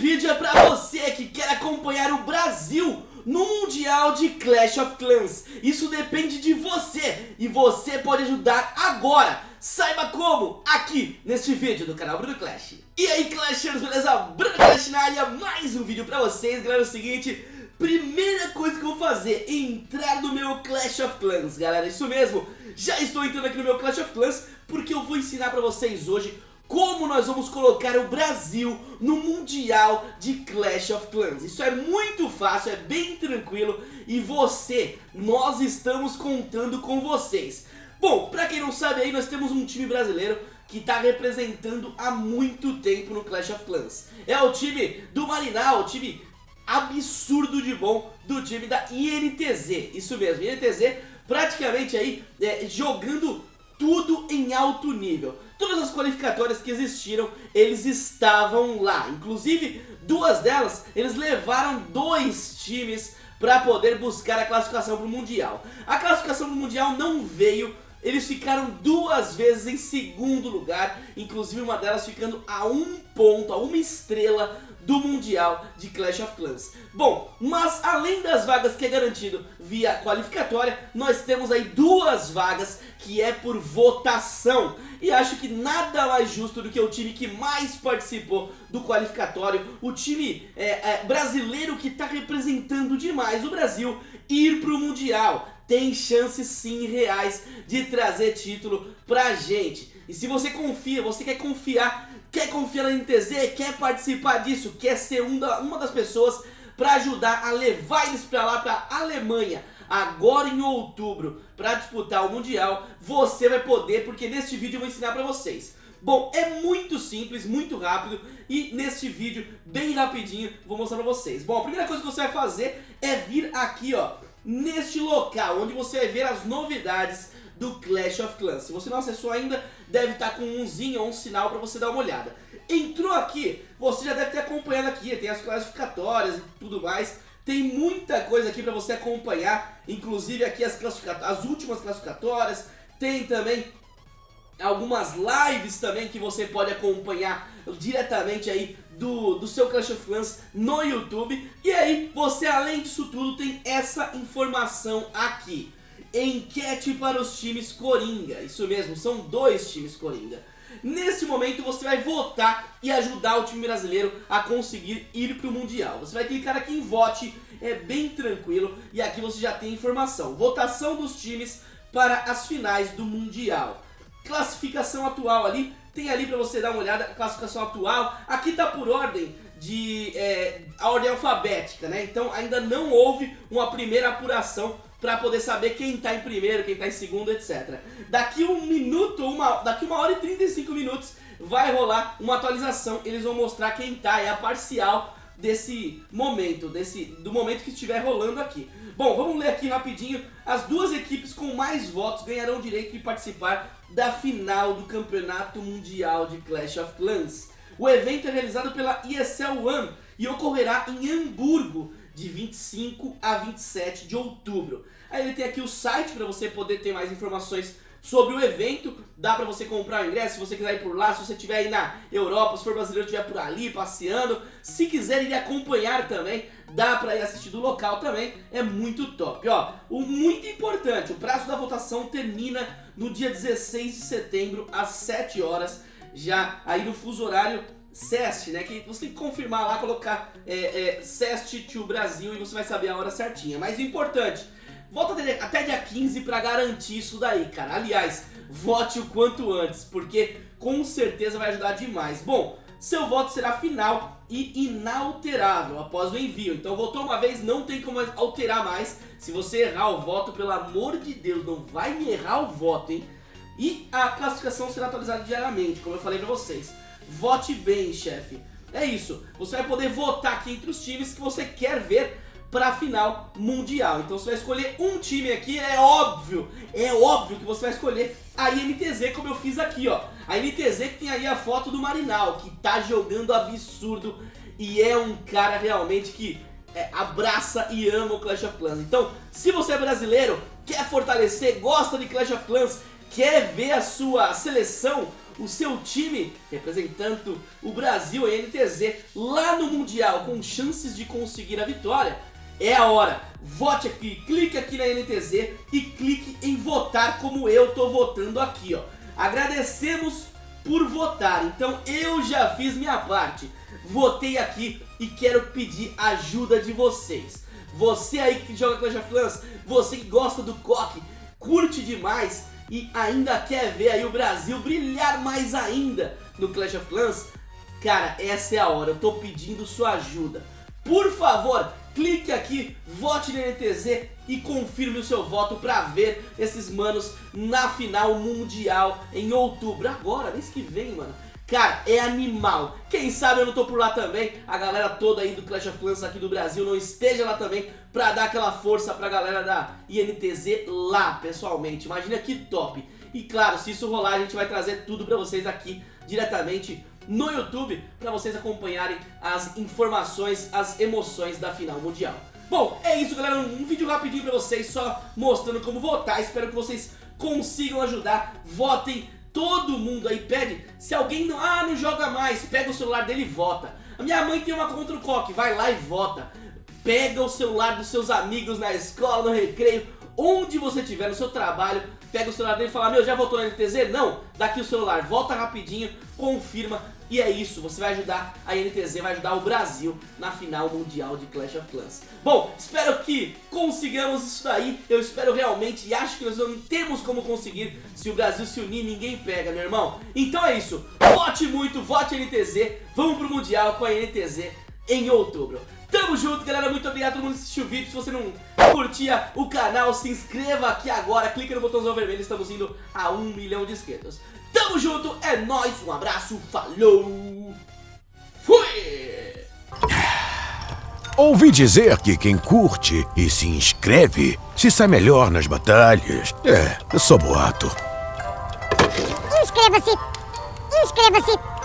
vídeo é pra você que quer acompanhar o Brasil no Mundial de Clash of Clans. Isso depende de você e você pode ajudar agora. Saiba como aqui neste vídeo do canal Bruno Clash. E aí Clashers, beleza? Bruno Clash na área, mais um vídeo pra vocês. Galera, é o seguinte, primeira coisa que eu vou fazer é entrar no meu Clash of Clans, galera. Isso mesmo, já estou entrando aqui no meu Clash of Clans porque eu vou ensinar pra vocês hoje como nós vamos colocar o Brasil no Mundial de Clash of Clans. Isso é muito fácil, é bem tranquilo e você, nós estamos contando com vocês. Bom, pra quem não sabe aí, nós temos um time brasileiro que está representando há muito tempo no Clash of Clans. É o time do Marinal, o time absurdo de bom do time da INTZ. Isso mesmo, INTZ praticamente aí é, jogando tudo em alto nível. Todas as qualificatórias que existiram, eles estavam lá. Inclusive, duas delas, eles levaram dois times para poder buscar a classificação para o Mundial. A classificação para o Mundial não veio eles ficaram duas vezes em segundo lugar, inclusive uma delas ficando a um ponto, a uma estrela do Mundial de Clash of Clans. Bom, mas além das vagas que é garantido via qualificatória, nós temos aí duas vagas que é por votação. E acho que nada mais justo do que o time que mais participou do qualificatório, o time é, é, brasileiro que está representando demais o Brasil, ir para o Mundial tem chances sim reais de trazer título pra gente. E se você confia, você quer confiar, quer confiar na NTZ, quer participar disso, quer ser um da, uma das pessoas para ajudar a levar eles para lá, para Alemanha, agora em outubro, para disputar o Mundial, você vai poder, porque neste vídeo eu vou ensinar para vocês. Bom, é muito simples, muito rápido e neste vídeo, bem rapidinho, vou mostrar pra vocês. Bom, a primeira coisa que você vai fazer é vir aqui, ó, neste local, onde você vai ver as novidades do Clash of Clans. Se você não acessou ainda, deve estar com um umzinho ou um sinal para você dar uma olhada. Entrou aqui, você já deve ter acompanhado aqui, tem as classificatórias e tudo mais. Tem muita coisa aqui para você acompanhar, inclusive aqui as, as últimas classificatórias, tem também algumas lives também que você pode acompanhar diretamente aí do, do seu Clash of Clans no YouTube. E aí, você além disso tudo tem essa informação aqui. Enquete para os times Coringa. Isso mesmo, são dois times Coringa. Nesse momento você vai votar e ajudar o time brasileiro a conseguir ir para o Mundial. Você vai clicar aqui em vote, é bem tranquilo e aqui você já tem informação. Votação dos times para as finais do Mundial. Classificação atual ali, tem ali para você dar uma olhada, classificação atual. Aqui tá por ordem de é, a ordem alfabética, né? Então ainda não houve uma primeira apuração para poder saber quem tá em primeiro, quem tá em segundo, etc. Daqui um minuto, uma, daqui uma hora e 35 minutos vai rolar uma atualização. Eles vão mostrar quem tá, é a parcial desse momento, desse, do momento que estiver rolando aqui. Bom, vamos ler aqui rapidinho. As duas equipes com mais votos ganharão o direito de participar da final do Campeonato Mundial de Clash of Clans. O evento é realizado pela ESL One e ocorrerá em Hamburgo de 25 a 27 de outubro. Aí ele tem aqui o site para você poder ter mais informações sobre o evento. Dá pra você comprar o ingresso se você quiser ir por lá, se você estiver aí na Europa, se for brasileiro estiver por ali passeando. Se quiser ir acompanhar também, dá pra ir assistir do local também, é muito top. Ó, o muito importante, o prazo da votação termina no dia 16 de setembro às 7 horas, já aí no fuso horário CEST, né? Que você tem que confirmar lá, colocar é, é, CEST to Brasil e você vai saber a hora certinha. Mas o importante Volta até dia 15 pra garantir isso daí, cara. Aliás, vote o quanto antes, porque com certeza vai ajudar demais. Bom, seu voto será final e inalterável após o envio. Então votou uma vez, não tem como alterar mais. Se você errar o voto, pelo amor de Deus, não vai errar o voto, hein? E a classificação será atualizada diariamente, como eu falei pra vocês. Vote bem, chefe. É isso, você vai poder votar aqui entre os times que você quer ver para a final mundial. Então você vai escolher um time aqui, é óbvio, é óbvio que você vai escolher a INTZ como eu fiz aqui, ó. A INTZ que tem aí a foto do Marinal, que tá jogando absurdo e é um cara realmente que é, abraça e ama o Clash of Clans. Então, se você é brasileiro, quer fortalecer, gosta de Clash of Clans, quer ver a sua seleção o seu time representando o Brasil em NTZ lá no Mundial com chances de conseguir a vitória, é a hora. Vote aqui, clique aqui na NTZ e clique em votar como eu tô votando aqui, ó. Agradecemos por votar, então eu já fiz minha parte. Votei aqui e quero pedir ajuda de vocês. Você aí que joga Clash of Clans, você que gosta do coque, curte demais e ainda quer ver aí o Brasil brilhar mais ainda no Clash of Clans, cara, essa é a hora, eu tô pedindo sua ajuda. Por favor, clique aqui, vote no NTZ e confirme o seu voto para ver esses manos na final mundial em outubro. Agora, mês que vem, mano. Cara, é animal. Quem sabe eu não tô por lá também, a galera toda aí do Clash of Clans aqui do Brasil não esteja lá também pra dar aquela força pra galera da INTZ lá, pessoalmente. Imagina que top. E claro, se isso rolar, a gente vai trazer tudo pra vocês aqui diretamente no YouTube para vocês acompanharem as informações, as emoções da final mundial. Bom, é isso galera, um vídeo rapidinho para vocês só mostrando como votar, espero que vocês consigam ajudar, votem, todo mundo aí pede, se alguém não, ah, não joga mais, pega o celular dele e vota. A minha mãe tem uma contra o coque, vai lá e vota. Pega o celular dos seus amigos na escola, no recreio, onde você estiver, no seu trabalho, pega o celular dele e fala, meu, já votou na NTZ? Não, daqui o celular, volta rapidinho, confirma, e é isso, você vai ajudar a NTZ, vai ajudar o Brasil na final mundial de Clash of Clans. Bom, espero que consigamos isso daí, eu espero realmente e acho que nós não temos como conseguir se o Brasil se unir, ninguém pega, meu irmão. Então é isso, vote muito, vote NTZ, vamos pro Mundial com a NTZ em outubro. Tamo junto, galera. Muito obrigado a todo mundo que assistiu o vídeo. Se você não curtia o canal, se inscreva aqui agora. Clica no botãozão vermelho. Estamos indo a um milhão de inscritos. Tamo junto, é nóis, um abraço, falou, fui! Ouvi dizer que quem curte e se inscreve se sai melhor nas batalhas. É, eu sou boato. Inscreva-se! Inscreva-se!